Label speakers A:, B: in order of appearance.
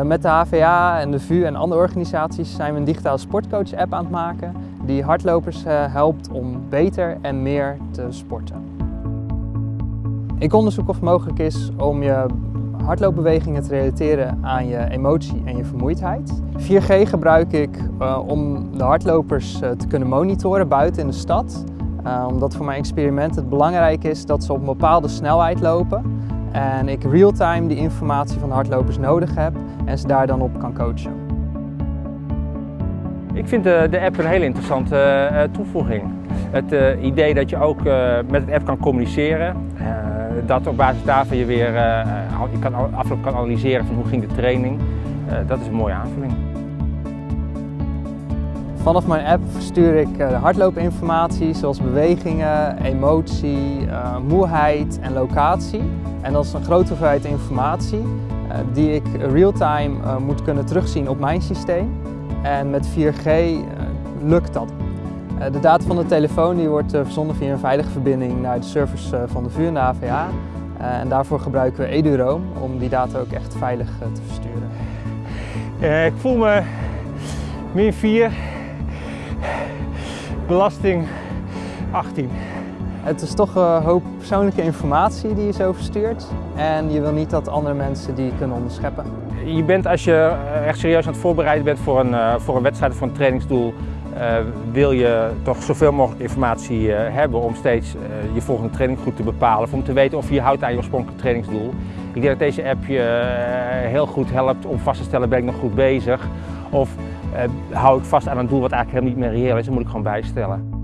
A: Uh, met de HVA en de VU en andere organisaties zijn we een digitale sportcoach app aan het maken die hardlopers uh, helpt om beter en meer te sporten. Ik onderzoek of het mogelijk is om je hardloopbewegingen te relateren aan je emotie en je vermoeidheid. 4G gebruik ik uh, om de hardlopers te kunnen monitoren buiten in de stad. Omdat voor mijn experiment het belangrijk is dat ze op een bepaalde snelheid lopen. En ik real-time die informatie van hardlopers nodig heb en ze daar dan op kan coachen.
B: Ik vind de, de app een hele interessante toevoeging. Het idee dat je ook met de app kan communiceren, dat op basis daarvan je weer uh, je kan, afloop kan analyseren van hoe ging de training. Uh, dat is een mooie aanvulling.
A: Vanaf mijn app verstuur ik de hardloopinformatie zoals bewegingen, emotie, uh, moeheid en locatie. En dat is een grote hoeveelheid informatie die ik real-time moet kunnen terugzien op mijn systeem. En met 4G lukt dat. De data van de telefoon die wordt verzonden via een veilige verbinding naar de servers van de VU en de AVA. En daarvoor gebruiken we EduRoam om die data ook echt veilig te versturen.
B: ik voel me min 4, belasting 18.
A: Het is toch een hoop persoonlijke informatie die je zo verstuurt. En je wil niet dat andere mensen die kunnen onderscheppen.
B: Je bent als je echt serieus aan het voorbereiden bent voor een, voor een wedstrijd of voor een trainingsdoel, uh, wil je toch zoveel mogelijk informatie uh, hebben om steeds uh, je volgende training goed te bepalen. Of om te weten of je je houdt aan je oorspronkelijke trainingsdoel. Ik denk dat deze app je heel goed helpt om vast te stellen ben ik nog goed bezig. Of hou ik vast aan een doel wat eigenlijk helemaal niet meer reëel is, dan moet ik gewoon bijstellen.